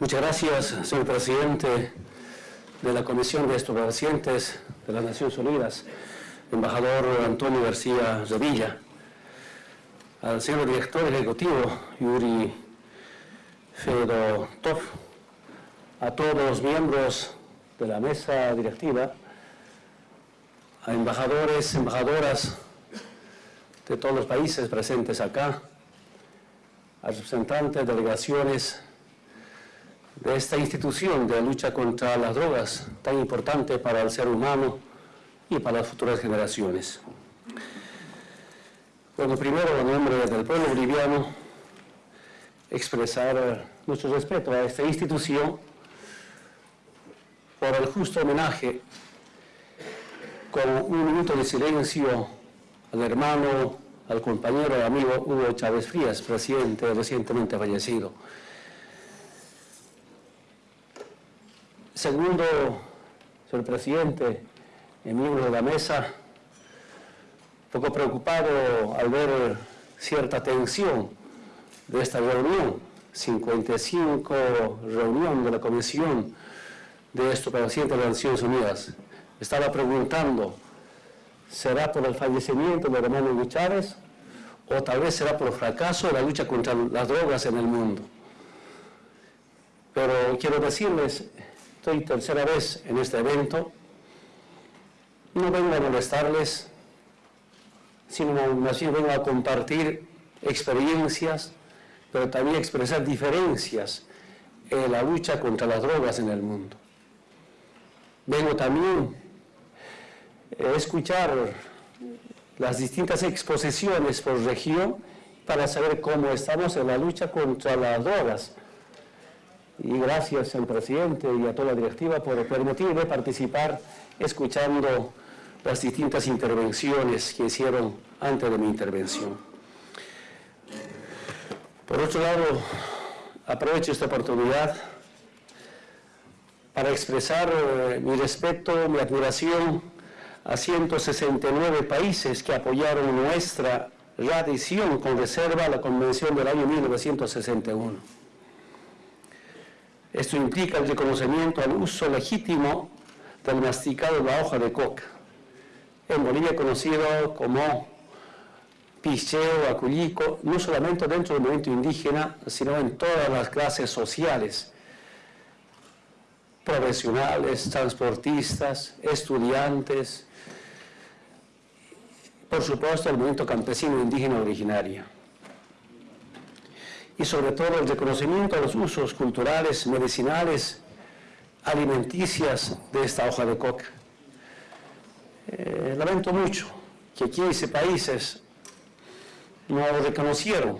Muchas gracias, señor presidente de la Comisión de Estupefacientes de las Naciones Unidas, embajador Antonio García Revilla, al señor director ejecutivo Yuri Fedotov, a todos los miembros de la mesa directiva, a embajadores, embajadoras de todos los países presentes acá, a representantes, delegaciones de esta institución de lucha contra las drogas tan importante para el ser humano y para las futuras generaciones. Bueno, primero, en nombre del pueblo boliviano, expresar nuestro respeto a esta institución por el justo homenaje con un minuto de silencio al hermano, al compañero y amigo Hugo Chávez Frías, presidente recientemente fallecido. Segundo, señor presidente, miembro de la mesa, poco preocupado al ver cierta tensión de esta reunión, 55 reunión de la Comisión de Estupefacientes de las Naciones Unidas. Estaba preguntando, ¿será por el fallecimiento de hermano Chávez o tal vez será por el fracaso de la lucha contra las drogas en el mundo? Pero quiero decirles, Estoy tercera vez en este evento. No vengo a molestarles, sino más bien vengo a compartir experiencias, pero también expresar diferencias en la lucha contra las drogas en el mundo. Vengo también a escuchar las distintas exposiciones por región para saber cómo estamos en la lucha contra las drogas y gracias al presidente y a toda la directiva por permitirme participar escuchando las distintas intervenciones que hicieron antes de mi intervención. Por otro lado, aprovecho esta oportunidad para expresar eh, mi respeto, mi admiración a 169 países que apoyaron nuestra readhesión con reserva a la Convención del año 1961. Esto implica el reconocimiento al uso legítimo del masticado de la hoja de coca, en Bolivia conocido como picheo, aculico, no solamente dentro del movimiento indígena, sino en todas las clases sociales, profesionales, transportistas, estudiantes, por supuesto el movimiento campesino indígena originario y sobre todo el reconocimiento de los usos culturales, medicinales, alimenticias de esta hoja de coca. Eh, lamento mucho que 15 países no lo reconocieron,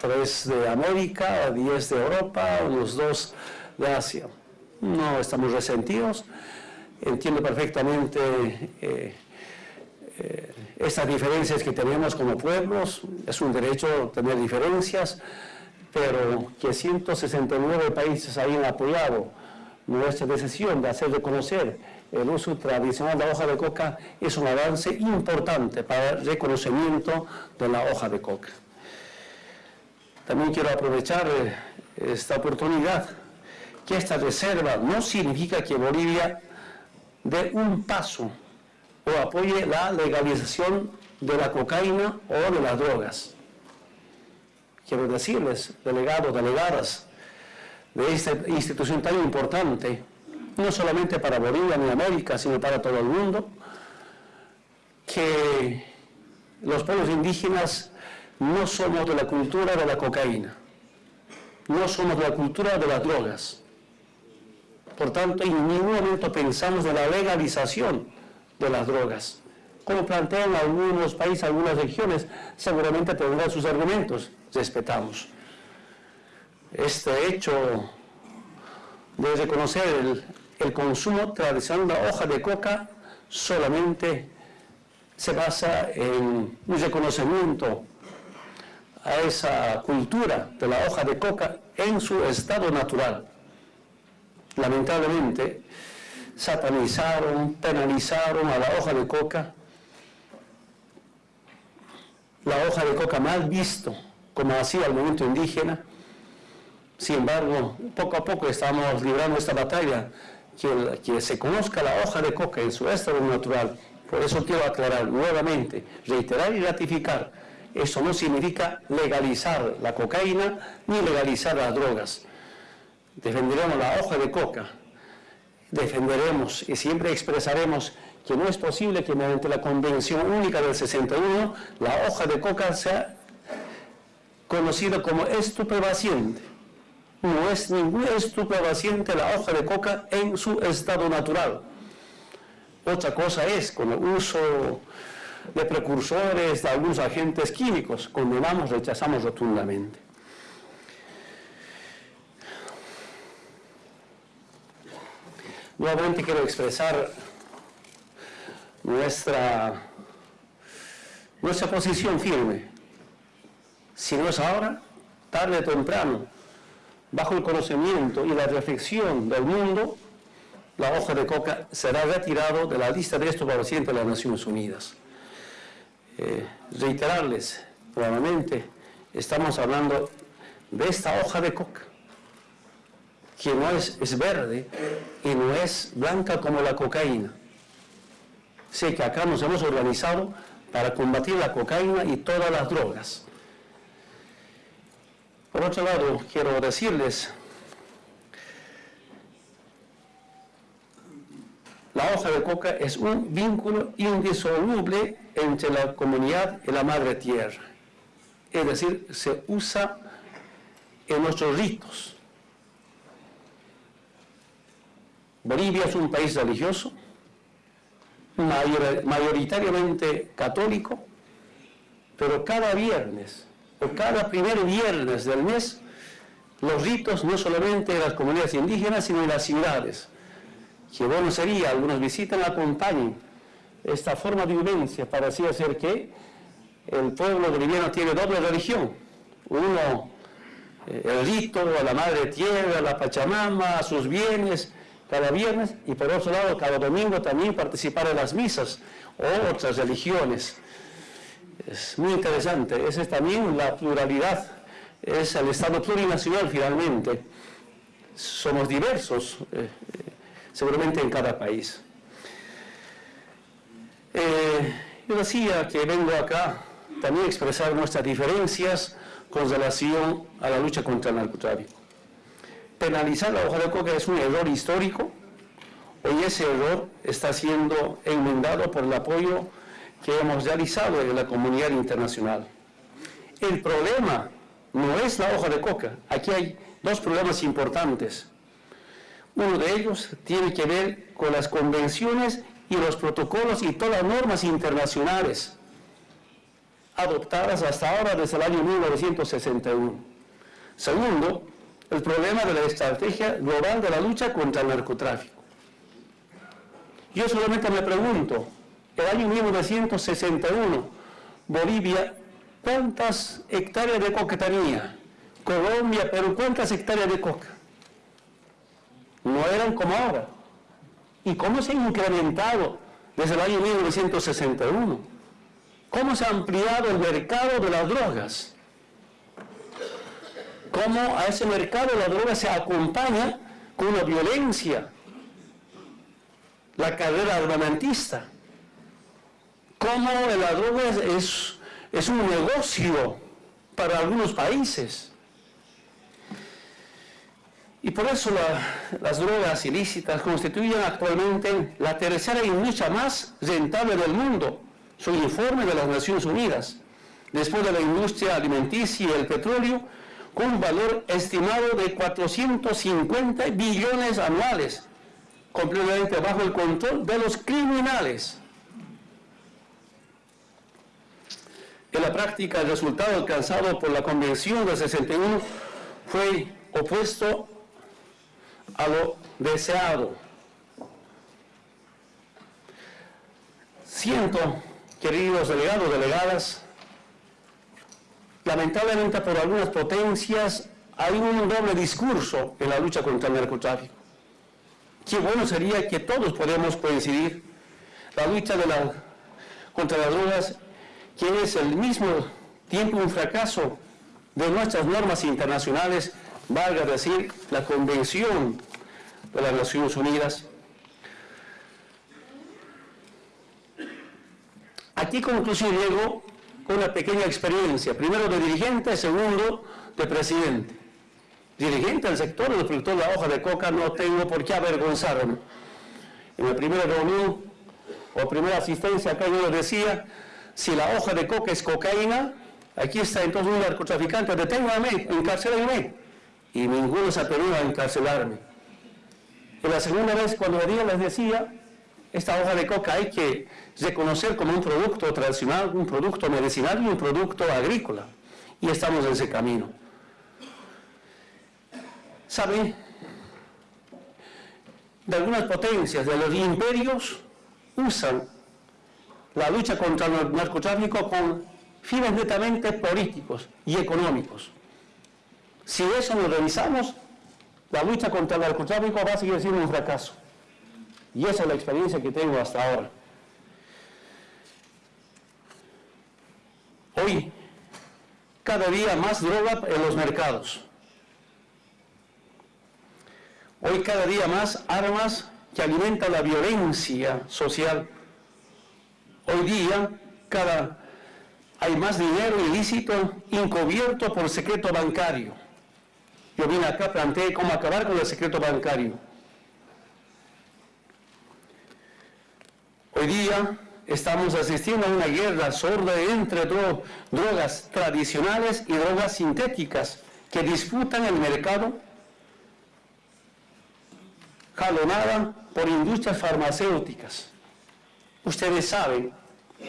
tres de América, 10 de Europa, unos dos de Asia. No estamos resentidos, entiendo perfectamente eh, eh, estas diferencias que tenemos como pueblos, es un derecho tener diferencias, pero que 169 países hayan apoyado nuestra decisión de hacer reconocer el uso tradicional de la hoja de coca es un avance importante para el reconocimiento de la hoja de coca. También quiero aprovechar eh, esta oportunidad que esta reserva no significa que Bolivia dé un paso o apoye la legalización de la cocaína o de las drogas quiero decirles, delegados, delegadas de esta institución tan importante, no solamente para Bolivia ni América, sino para todo el mundo, que los pueblos indígenas no somos de la cultura de la cocaína, no somos de la cultura de las drogas. Por tanto, en ningún momento pensamos en la legalización de las drogas. Como plantean algunos países, algunas regiones, seguramente tendrán sus argumentos respetamos. Este hecho de reconocer el, consumo tradicional de hoja de coca solamente se basa en un reconocimiento a esa cultura de la hoja de coca en su estado natural. Lamentablemente, satanizaron, penalizaron a la hoja de coca, la hoja de coca mal visto como hacía el movimiento indígena, Sin embargo, poco a poco estamos librando esta batalla, que, que se conozca la hoja de coca en su estado natural. Por eso quiero aclarar nuevamente, reiterar y ratificar, eso no significa legalizar la cocaína ni legalizar las drogas. Defenderemos la hoja de coca, defenderemos y siempre expresaremos que no es posible que mediante la Convención Única del 61 la hoja de coca sea conocida como estupefaciente. No es ningún estupefaciente la hoja de coca en su estado natural. Otra cosa es con el uso de precursores, de algunos agentes químicos. Condenamos, rechazamos rotundamente. Nuevamente quiero expresar nuestra, nuestra posición firme. Si no es ahora, tarde o temprano, bajo el conocimiento y la reflexión del mundo, la hoja de coca será retirado de la lista de estos pacientes de las Naciones Unidas. Eh, reiterarles nuevamente, estamos hablando de esta hoja de coca, que no es, es verde y no es blanca como la cocaína. Sé que acá nos hemos organizado para combatir la cocaína y todas las drogas. Por otro lado, quiero decirles, la hoja de coca es un vínculo indisoluble entre la comunidad y la madre tierra. Es decir, se usa en nuestros ritos. Bolivia es un país religioso, mayoritariamente católico, pero cada viernes o cada primer viernes del mes, los ritos no solamente de las comunidades indígenas, sino de las ciudades. Que bueno sería, algunos visitan, acompañen esta forma de vivencia para así hacer que el pueblo boliviano tiene doble religión. Uno, eh, el rito a la madre tierra, a la Pachamama, a sus bienes, cada viernes, y por otro lado, cada domingo también participar en las misas o otras religiones. Es muy interesante. Esa es también la pluralidad, es el Estado plurinacional finalmente. Somos diversos, eh, eh, seguramente en cada país. Eh, yo decía que vengo acá también a expresar nuestras diferencias con relación a la lucha contra el narcotráfico. Penalizar la hoja de coca es un error histórico. Hoy ese error está siendo enmendado por el apoyo que hemos realizado en la comunidad internacional. El problema no es la hoja de coca. Aquí hay dos problemas importantes. Uno de ellos tiene que ver con las convenciones y los protocolos y todas las normas internacionales adoptadas hasta ahora desde el año 1961. Segundo, el problema de la estrategia global de la lucha contra el narcotráfico. Yo solamente me pregunto, el año 1961, Bolivia, ¿cuántas hectáreas de coca tenía? Colombia, Perú, ¿cuántas hectáreas de coca? No eran como ahora. ¿Y cómo se ha incrementado desde el año 1961? ¿Cómo se ha ampliado el mercado de las drogas? ¿Cómo a ese mercado de las drogas se acompaña con una violencia? La carrera armamentista cómo la droga es, es un negocio para algunos países. Y por eso las drogas ilícitas constituyen actualmente la tercera industria más rentable del mundo, un informe de las Naciones Unidas, después de la industria alimenticia y el petróleo, con valor estimado de 450 billones anuales, completamente bajo el control de los criminales. En la práctica, el resultado alcanzado por la Convención de 61 fue opuesto a lo deseado. Siento, queridos delegados, delegadas, lamentablemente por algunas potencias hay un doble discurso en la lucha contra el narcotráfico. Qué bueno sería que todos podamos coincidir. La lucha contra las drogas que es al mismo tiempo un fracaso de nuestras normas internacionales valga decir, la Convención de las Naciones Unidas. Aquí conclusión llego con una pequeña experiencia, primero de dirigente, segundo de presidente. Dirigente del sector del productor de la hoja de coca, no tengo por qué avergonzarme. En la primera reunión o primera asistencia acá yo les decía, si la hoja de coca es cocaína, aquí está entonces un narcotraficante, deténgame, encarcelenme. Y ninguno se atrevió a encarcelarme. Y la segunda vez cuando venía les decía, esta hoja de coca hay que reconocer como un producto tradicional, un producto medicinal y un producto agrícola. Y estamos en ese camino. ¿Sabe? De algunas potencias, de los imperios, usan la lucha contra el narcotráfico con fines netamente políticos y económicos. Si eso lo revisamos, la lucha contra el narcotráfico va a seguir siendo un fracaso. Y esa es la experiencia que tengo hasta ahora. Hoy, cada día más droga en los mercados. Hoy cada día más armas que alimentan la violencia social. Hoy día cada, hay más dinero ilícito encubierto por secreto bancario. Yo vine acá, planteé cómo acabar con el secreto bancario. Hoy día estamos asistiendo a una guerra sorda entre drogas tradicionales y drogas sintéticas que disputan el mercado jalonada por industrias farmacéuticas. Ustedes saben,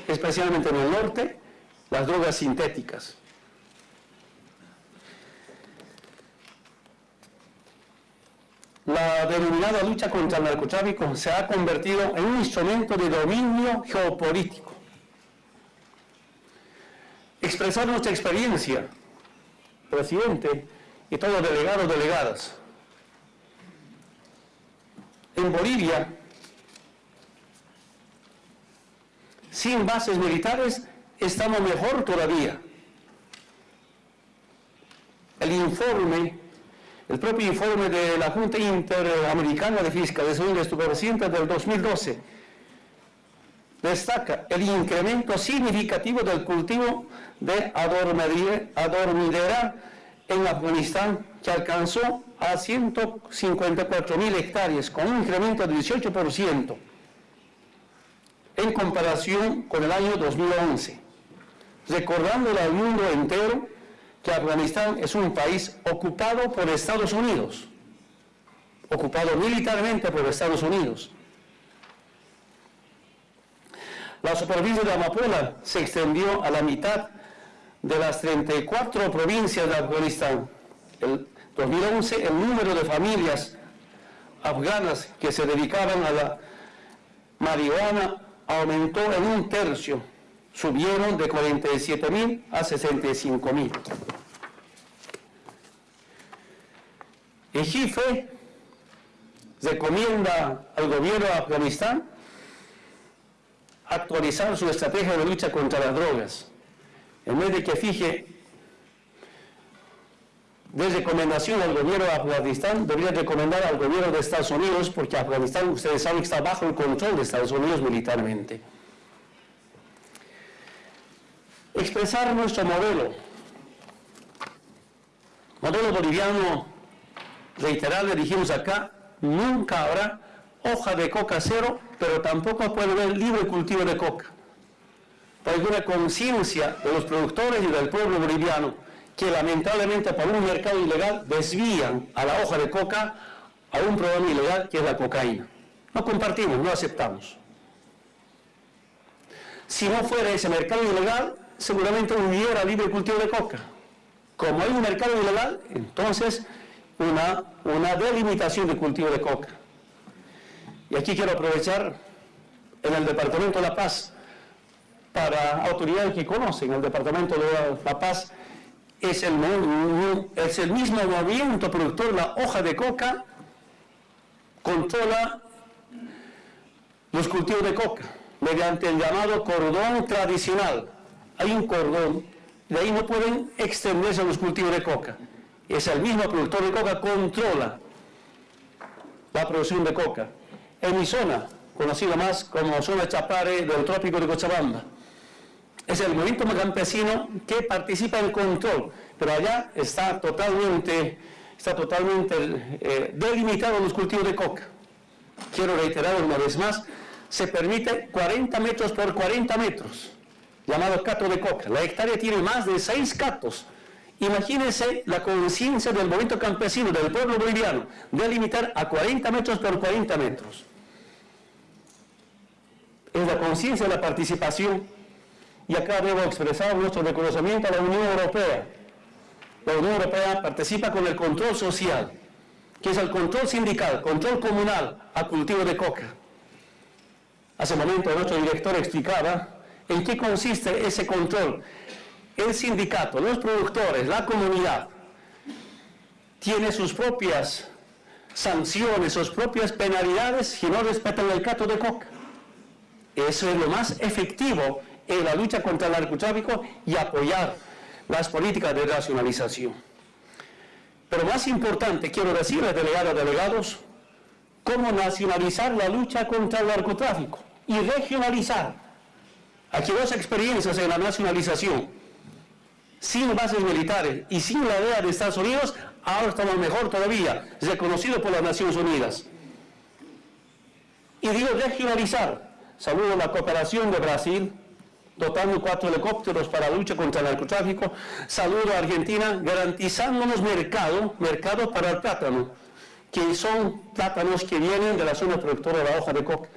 especialmente en el norte, las drogas sintéticas. La denominada lucha contra el narcotráfico se ha convertido en un instrumento de dominio geopolítico. Expresar nuestra experiencia, presidente y todos delegados, delegadas. En Bolivia, sin bases militares, estamos mejor todavía. El informe el propio informe de la Junta Interamericana de Fiscalización de Estupefacientes del 2012 destaca el incremento significativo del cultivo de adormidera en Afganistán, que alcanzó a 154 mil hectáreas, con un incremento de 18% en comparación con el año 2011, recordando al mundo entero que Afganistán es un país ocupado por Estados Unidos, ocupado militarmente por Estados Unidos. La superficie de Amapola se extendió a la mitad de las 34 provincias de Afganistán. En 2011 el número de familias afganas que se dedicaban a la marihuana aumentó en un tercio, subieron de 47 mil a 65 mil. El jefe recomienda al gobierno de Afganistán actualizar su estrategia de lucha contra las drogas. En vez de que fije de recomendación al gobierno de Afganistán, debería recomendar al gobierno de Estados Unidos, porque Afganistán, ustedes saben, está bajo el control de Estados Unidos militarmente. Expresar nuestro modelo. Modelo boliviano le dijimos acá, nunca habrá hoja de coca cero, pero tampoco puede haber libre cultivo de coca. Hay una conciencia de los productores y del pueblo boliviano que lamentablemente por un mercado ilegal desvían a la hoja de coca a un programa ilegal que es la cocaína. No compartimos, no aceptamos. Si no fuera ese mercado ilegal, seguramente hubiera libre cultivo de coca. Como hay un mercado ilegal, entonces una, una delimitación de cultivo de coca. Y aquí quiero aprovechar en el Departamento de La Paz, para autoridades que conocen, el Departamento de La Paz es el, es el mismo movimiento productor, la hoja de coca controla los cultivos de coca mediante el llamado cordón tradicional. Hay un cordón, de ahí no pueden extenderse los cultivos de coca es el mismo productor de coca, controla la producción de coca. En mi zona, conocida más como zona Chapare del trópico de Cochabamba, es el movimiento campesino que participa en control, pero allá está totalmente, está totalmente eh, delimitado los cultivos de coca. Quiero reiterar una vez más, se permite 40 metros por 40 metros, llamado cato de coca. La hectárea tiene más de 6 catos. Imagínense la conciencia del movimiento campesino, del pueblo boliviano, de limitar a 40 metros por 40 metros. Es la conciencia de la participación. Y acá debo expresar nuestro reconocimiento a la Unión Europea. La Unión Europea participa con el control social, que es el control sindical, control comunal a cultivo de coca. Hace un momento nuestro director explicaba en qué consiste ese control. El sindicato, los productores, la comunidad, tiene sus propias sanciones, sus propias penalidades si no respetan el cato de coca. Eso es lo más efectivo en la lucha contra el narcotráfico y apoyar las políticas de racionalización. Pero más importante, quiero decirles, delegados, delegados, cómo nacionalizar la lucha contra el narcotráfico y regionalizar. Aquí dos experiencias en la nacionalización. Sin bases militares y sin la idea de Estados Unidos, ahora estamos mejor todavía, reconocido por las Naciones Unidas. Y digo regionalizar. Saludo la cooperación de Brasil, dotando cuatro helicópteros para lucha contra el narcotráfico. Saludo a Argentina, garantizándonos mercado, mercado para el plátano, que son plátanos que vienen de la zona productora de la hoja de coca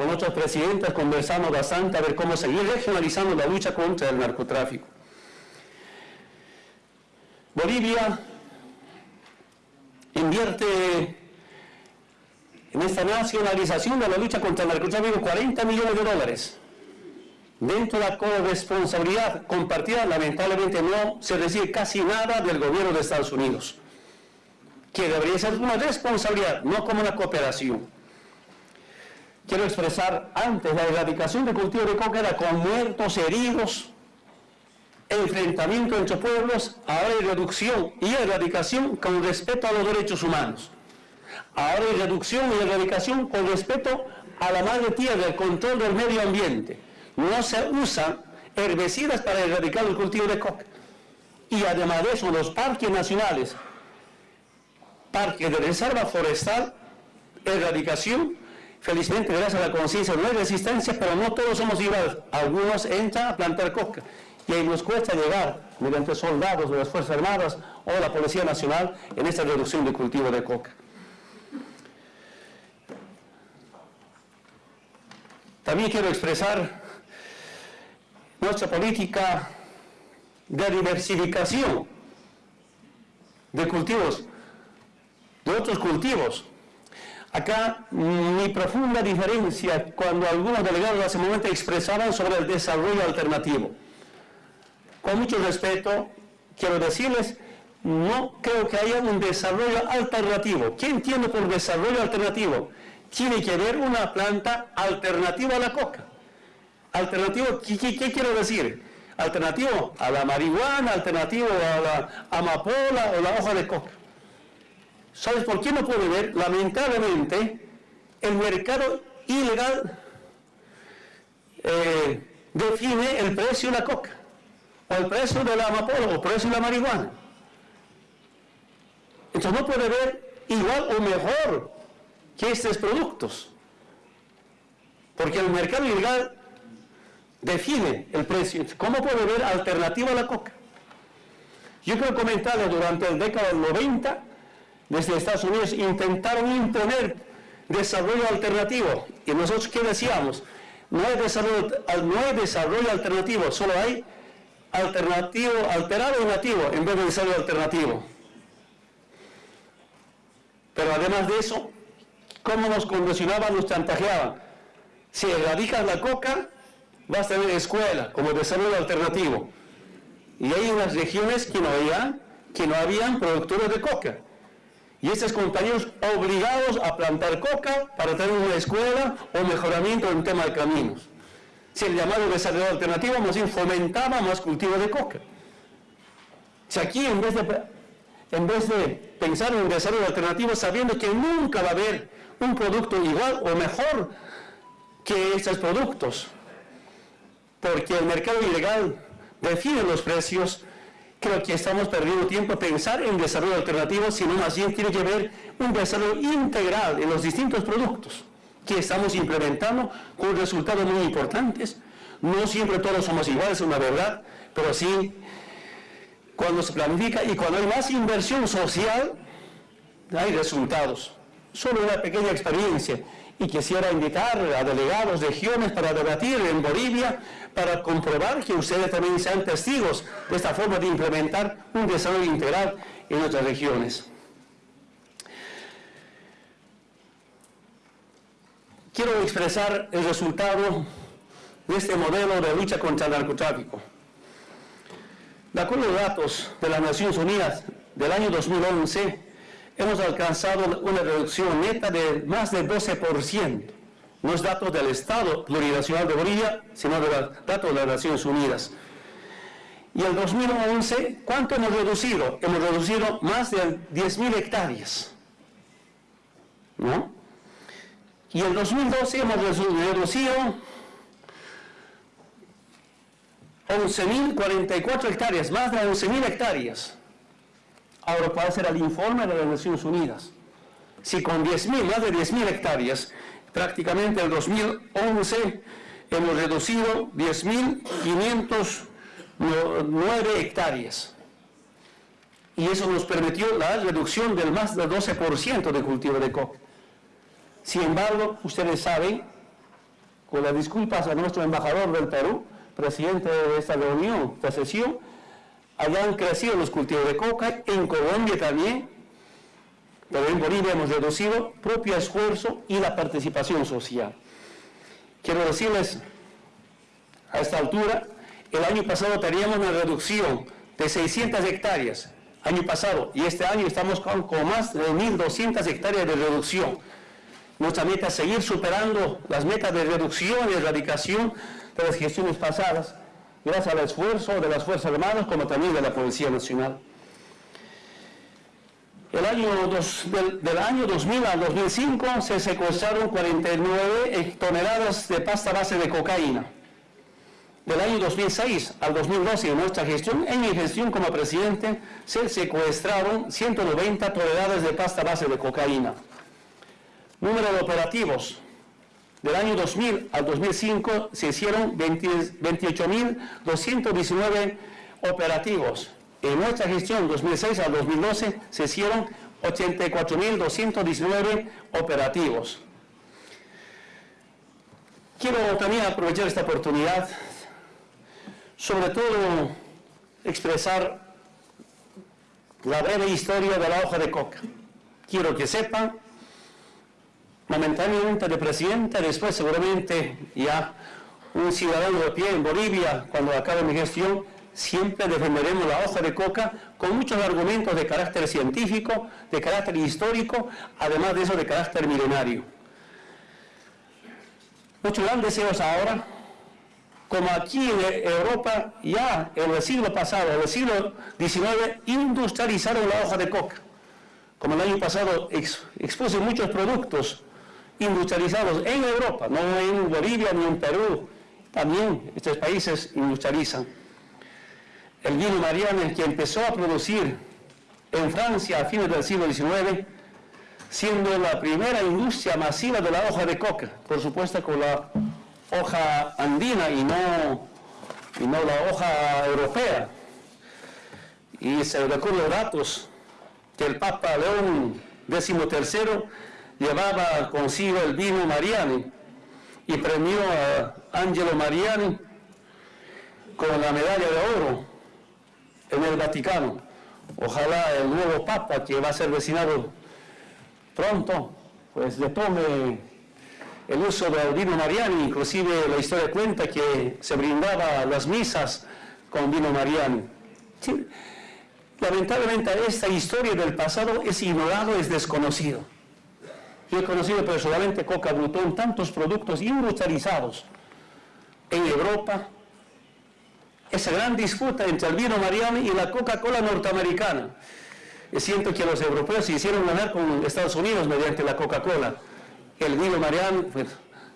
con otros presidentes conversamos bastante a ver cómo seguir regionalizando la lucha contra el narcotráfico. Bolivia invierte en esta nacionalización de la lucha contra el narcotráfico 40 millones de dólares. Dentro de la corresponsabilidad compartida, lamentablemente no se recibe casi nada del gobierno de Estados Unidos, que debería ser una responsabilidad, no como una cooperación quiero expresar antes, la erradicación de cultivo de coca era con muertos, heridos, enfrentamiento entre pueblos, ahora hay reducción y erradicación con respeto a los derechos humanos. Ahora hay reducción y erradicación con respeto a la madre tierra, el control del medio ambiente. No se usan herbicidas para erradicar el cultivo de coca. Y además de eso, los parques nacionales, parques de reserva forestal, erradicación Felizmente, gracias a la conciencia, no hay resistencia, pero no todos somos iguales. Algunos entran a plantar coca y ahí nos cuesta llegar, mediante soldados de las Fuerzas Armadas o la Policía Nacional, en esta reducción de cultivo de coca. También quiero expresar nuestra política de diversificación de cultivos, de otros cultivos, Acá mi profunda diferencia cuando algunos delegados hace un momento expresaban sobre el desarrollo alternativo. Con mucho respeto, quiero decirles, no creo que haya un desarrollo alternativo. ¿Qué entiendo por desarrollo alternativo? Tiene que haber una planta alternativa a la coca. Alternativo, ¿qué, qué quiero decir? Alternativo a la marihuana, alternativo a la amapola o la hoja de coca. ¿Sabes por qué no puede ver? Lamentablemente, el mercado ilegal eh, define el precio de la coca, o el precio de la amapola, o el precio de la marihuana. Entonces no puede ver igual o mejor que estos productos, porque el mercado ilegal define el precio. ¿Cómo puede ver alternativa a la coca? Yo quiero comentarles durante el década del 90, desde Estados Unidos intentaron imponer desarrollo alternativo. Y nosotros, ¿qué decíamos? No hay desarrollo, no hay desarrollo alternativo, solo hay alternativo, alterado y nativo en vez de desarrollo alternativo. Pero además de eso, ¿cómo nos condicionaban, nos chantajeaban? Si erradicas la coca, vas a tener escuela como desarrollo alternativo. Y hay unas regiones que no habían, que no habían productores de coca y estos compañeros obligados a plantar coca para tener una escuela o mejoramiento en tema de caminos. Si el llamado desarrollo alternativo más bien fomentaba más cultivo de coca. Si aquí en vez de en vez de pensar en un desarrollo alternativo sabiendo que nunca va a haber un producto igual o mejor que estos productos, porque el mercado ilegal define los precios, creo que estamos perdiendo tiempo a pensar en desarrollo alternativo, sino más bien tiene que haber un desarrollo integral en los distintos productos que estamos implementando con resultados muy importantes. No siempre todos somos iguales, es una verdad, pero sí cuando se planifica y cuando hay más inversión social, hay resultados. Solo una pequeña experiencia y quisiera invitar a delegados de regiones para debatir en Bolivia, para comprobar que ustedes también sean testigos de esta forma de implementar un desarrollo integral en nuestras regiones. Quiero expresar el resultado de este modelo de lucha contra el narcotráfico. De acuerdo a datos de las Naciones Unidas del año 2011, hemos alcanzado una reducción neta de más del 12%. No es datos del Estado Plurinacional de Bolivia, sino de datos de las Naciones Unidas. Y el 2011, ¿cuánto hemos reducido? Hemos reducido más de 10.000 hectáreas. ¿No? Y en 2012 hemos reducido 11.044 hectáreas, más de 11.000 hectáreas. Ahora, ¿cuál será el informe de las Naciones Unidas? Si con 10.000, más de 10.000 hectáreas, prácticamente en 2011 hemos reducido 10.509 hectáreas. Y eso nos permitió la reducción del más del 12% de cultivo de coca. Sin embargo, ustedes saben, con las disculpas a nuestro embajador del Perú, presidente de esta reunión, esta sesión, hayan crecido los cultivos de coca, en Colombia también, pero en Bolivia hemos reducido propio esfuerzo y la participación social. Quiero decirles, a esta altura, el año pasado teníamos una reducción de 600 hectáreas, año pasado, y este año estamos con más de 1.200 hectáreas de reducción. Nuestra meta es seguir superando las metas de reducción y erradicación de las gestiones pasadas, gracias al esfuerzo de las Fuerzas Armadas como también de la Policía Nacional. El año del, año 2000 al 2005 se secuestraron 49 toneladas de pasta base de cocaína. Del año 2006 al 2012, en nuestra gestión, en mi gestión como presidente, se secuestraron 190 toneladas de pasta base de cocaína. Número de operativos, del año 2000 al 2005 se hicieron 28.219 operativos. En nuestra gestión 2006 al 2012 se hicieron 84.219 operativos. Quiero también aprovechar esta oportunidad, sobre todo expresar la breve historia de la hoja de coca. Quiero que sepan momentáneamente de presidente, después seguramente ya un ciudadano de pie en Bolivia, cuando acabe mi gestión, siempre defenderemos la hoja de coca con muchos argumentos de carácter científico, de carácter histórico, además de eso de carácter milenario. Muchos grandes deseos ahora, como aquí en Europa ya en el siglo pasado, en el siglo XIX, industrializaron la hoja de coca. Como el año pasado expuse muchos productos industrializados en Europa, no en Bolivia ni en Perú. También estos países industrializan. El vino Mariana, que empezó a producir en Francia a fines del siglo XIX, siendo la primera industria masiva de la hoja de coca, por supuesto con la hoja andina y no, y no la hoja europea. Y se recuerda datos que el Papa León XIII llevaba consigo el vino Mariani y premió a Angelo Mariani con la medalla de oro en el Vaticano. Ojalá el nuevo Papa, que va a ser designado pronto, pues le tome el uso del vino Mariani, inclusive la historia cuenta que se brindaba las misas con vino Mariani. lamentablemente esta historia del pasado es ignorado, es desconocido. Yo he conocido personalmente Coca Brutón, tantos productos industrializados en Europa. Esa gran disputa entre el vino Mariani y la Coca-Cola norteamericana. siento que los europeos se hicieron ganar con Estados Unidos mediante la Coca-Cola. El vino Marián pues,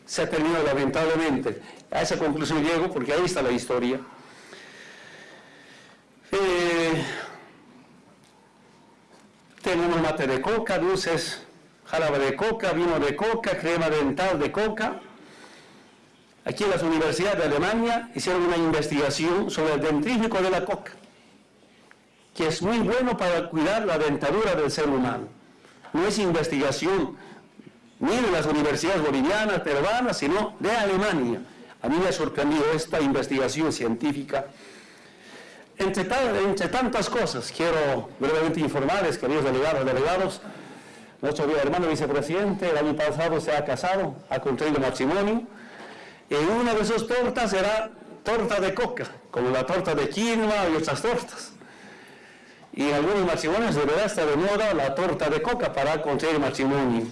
se ha terminado lamentablemente. A esa conclusión llego porque ahí está la historia. Eh, tenemos mate de coca, dulces, jarabe de coca, vino de coca, crema dental de coca. Aquí en las universidades de Alemania hicieron una investigación sobre el dentrífico de la coca que es muy bueno para cuidar la dentadura del ser humano. No es investigación ni de las universidades bolivianas, peruanas, sino de Alemania. A mí me ha sorprendido esta investigación científica. Entre, entre tantas cosas, quiero brevemente informarles, queridos delegados, delegados, nuestro hermano vicepresidente el año pasado se ha casado, ha contraído matrimonio, y una de sus tortas era torta de coca, como la torta de quinoa y otras tortas. Y en algunos matrimonios de verdad está de moda la torta de coca para conseguir matrimonio.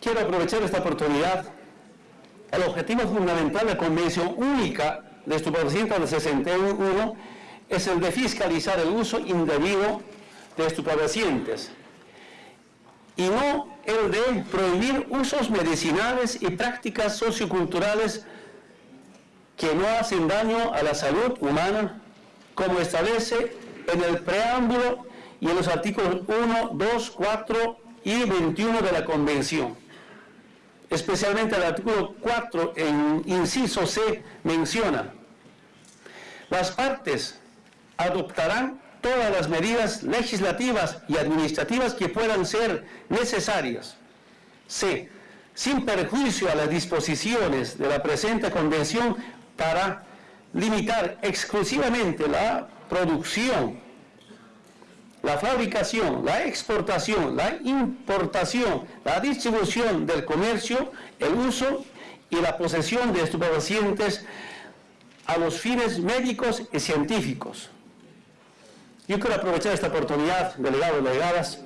Quiero aprovechar esta oportunidad. El objetivo fundamental de la Convención Única de Estupefacientes del 61 es el de fiscalizar el uso indebido de y no el de prohibir usos medicinales y prácticas socioculturales que no hacen daño a la salud humana como establece en el preámbulo y en los artículos 1, 2, 4 y 21 de la Convención. Especialmente el artículo 4, en inciso C, menciona, las partes adoptarán todas las medidas legislativas y administrativas que puedan ser necesarias. C. Sin perjuicio a las disposiciones de la presente convención para limitar exclusivamente la producción, la fabricación, la exportación, la importación, la distribución del comercio, el uso y la posesión de estupefacientes a los fines médicos y científicos. Yo quiero aprovechar esta oportunidad, delegados y delegadas,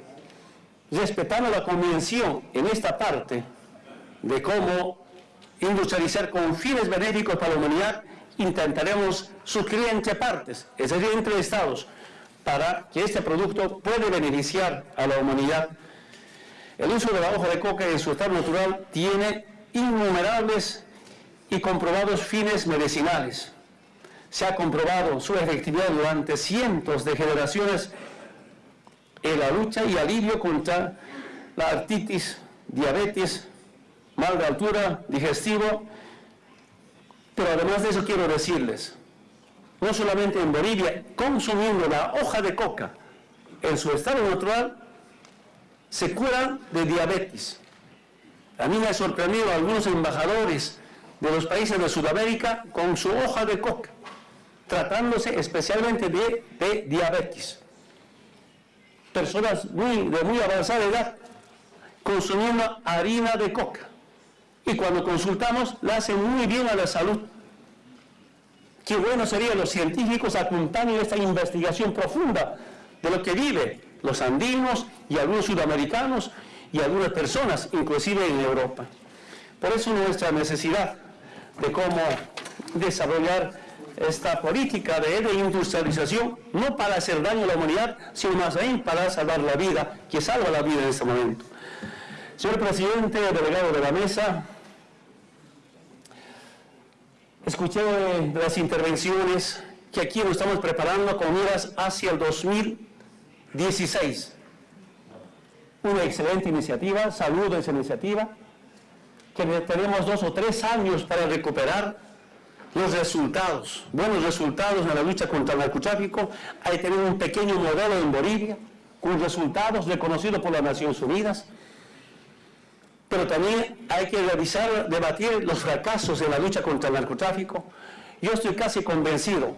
respetando la convención en esta parte de cómo industrializar con fines benéficos para la humanidad intentaremos suscribir entre partes, es decir, entre estados, para que este producto pueda beneficiar a la humanidad. El uso de la hoja de coca en su estado natural tiene innumerables y comprobados fines medicinales. Se ha comprobado su efectividad durante cientos de generaciones en la lucha y alivio contra la artritis, diabetes, mal de altura, digestivo pero además de eso quiero decirles, no solamente en Bolivia, consumiendo la hoja de coca en su estado natural, se curan de diabetes. A mí me ha sorprendido algunos embajadores de los países de Sudamérica con su hoja de coca, tratándose especialmente de, diabetes. Personas muy, de muy avanzada edad consumiendo harina de coca y cuando consultamos la hacen muy bien a la salud. Qué bueno sería los científicos acompañen esta investigación profunda de lo que viven los andinos y algunos sudamericanos y algunas personas, inclusive en Europa. Por eso nuestra necesidad de cómo desarrollar esta política de industrialización, no para hacer daño a la humanidad, sino más bien para salvar la vida, que salva la vida en este momento. Señor Presidente, delegado de la mesa, escuché de las intervenciones que aquí nos estamos preparando con miras hacia el 2016. Una excelente iniciativa, saludo esa iniciativa, que tenemos dos o tres años para recuperar los resultados, buenos resultados en la lucha contra el narcotráfico. Hay tener un pequeño modelo en Bolivia, con resultados reconocidos por las Naciones Unidas, pero también hay que revisar, debatir los fracasos en la lucha contra el narcotráfico. Yo estoy casi convencido,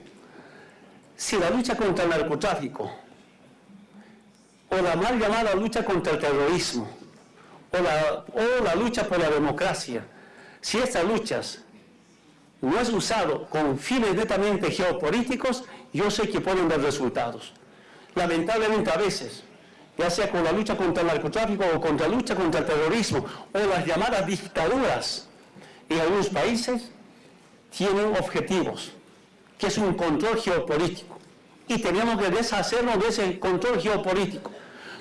si la lucha contra el narcotráfico o la mal llamada lucha contra el terrorismo o la, o la lucha por la democracia, si estas luchas no es usado con fines netamente geopolíticos, yo sé que pueden dar resultados. Lamentablemente a veces ya sea con la lucha contra el narcotráfico o contra la lucha contra el terrorismo o las llamadas dictaduras en algunos países, tienen objetivos, que es un control geopolítico, y tenemos que deshacernos de ese control geopolítico.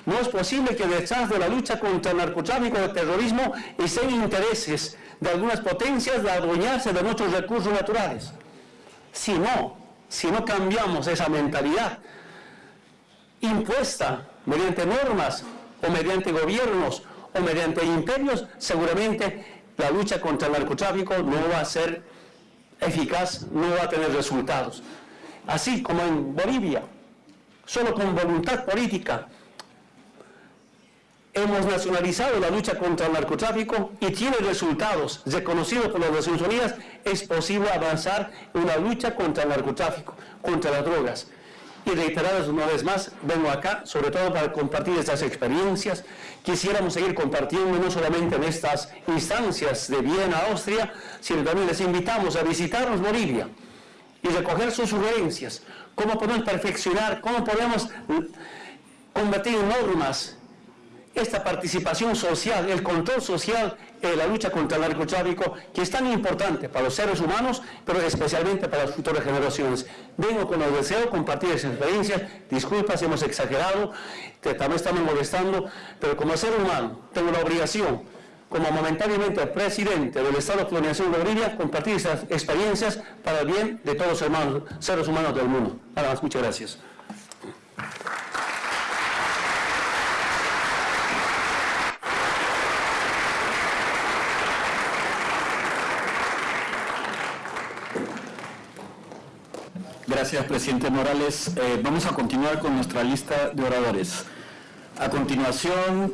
No es posible que detrás de la lucha contra el narcotráfico y el terrorismo estén intereses de algunas potencias de adueñarse de nuestros recursos naturales. Si no, si no cambiamos esa mentalidad impuesta mediante normas o mediante gobiernos o mediante imperios, seguramente la lucha contra el narcotráfico no va a ser eficaz, no va a tener resultados. Así como en Bolivia, solo con voluntad política hemos nacionalizado la lucha contra el narcotráfico y tiene resultados reconocidos por las Naciones Unidas, es posible avanzar en una lucha contra el narcotráfico, contra las drogas. Y reiteradas una vez más, vengo acá sobre todo para compartir estas experiencias. Quisiéramos seguir compartiendo no solamente en estas instancias de Viena, Austria, sino también les invitamos a visitarnos Bolivia y recoger sus sugerencias, cómo podemos perfeccionar, cómo podemos en normas esta participación social, el control social en la lucha contra el narcotráfico, que es tan importante para los seres humanos, pero especialmente para las futuras generaciones. Vengo con el deseo de compartir esas experiencias, disculpas si hemos exagerado, que también estamos molestando, pero como ser humano tengo la obligación, como momentáneamente presidente del Estado Colonización de Bolivia, compartir esas experiencias para el bien de todos los hermanos, seres humanos del mundo. Nada más, muchas gracias. Gracias, presidente Morales. Eh, vamos a continuar con nuestra lista de oradores. A continuación,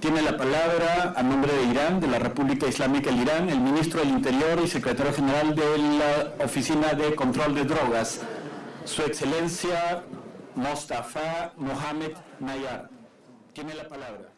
tiene la palabra a nombre de Irán, de la República Islámica del Irán, el ministro del Interior y secretario general de la Oficina de Control de Drogas, su excelencia Mostafa Mohamed Nayar. Tiene la palabra.